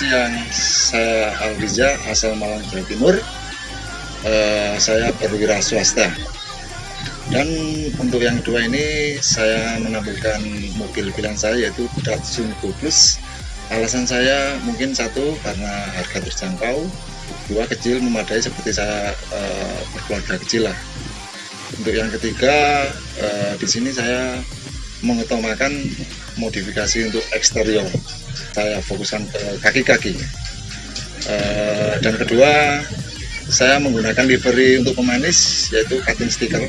yang saya Alriza asal Malang Jawa Timur. Eh, saya perwira swasta. Dan untuk yang kedua ini saya menampilkan mobil pilihan saya yaitu Datsun Go Plus. Alasan saya mungkin satu karena harga terjangkau, dua kecil memadai seperti saya eh, berkeluarga kecil lah. Untuk yang ketiga eh, di sini saya mengutamakan modifikasi untuk eksterior. Saya fokuskan ke kaki-kaki. Eh, dan kedua saya menggunakan livery untuk pemanis yaitu cutting sticker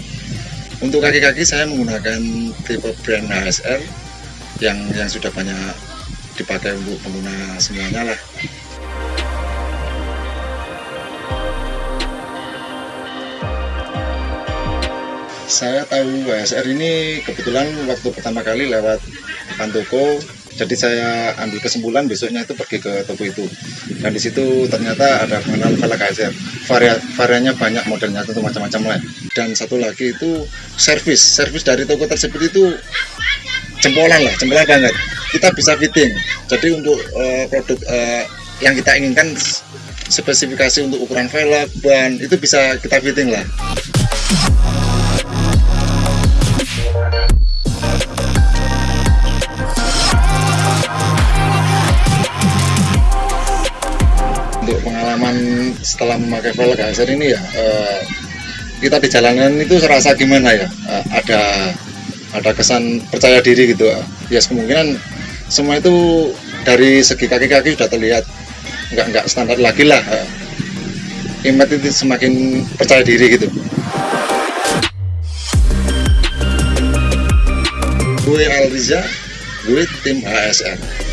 untuk kaki-kaki saya menggunakan tipe brand HSR yang yang sudah banyak dipakai untuk pengguna semuanya lah saya tahu HSR ini kebetulan waktu pertama kali lewat depan jadi saya ambil kesimpulan besoknya itu pergi ke toko itu. Dan di situ ternyata ada mengenal velg HSR Varia, variannya banyak modelnya tentu macam-macam lah. Dan satu lagi itu servis. Servis dari toko tersebut itu jempolan lah jempolan banget. Kita bisa fitting. Jadi untuk uh, produk uh, yang kita inginkan spesifikasi untuk ukuran velg ban itu bisa kita fitting lah pengalaman setelah memakai HSR ini ya eh, kita di jalanan itu serasa gimana ya? Eh, ada ada kesan percaya diri gitu ya yes, kemungkinan semua itu dari segi kaki-kaki sudah terlihat nggak nggak standar lagi lah eh. Imet itu semakin percaya diri gitu. Gue Alriza gue tim HSR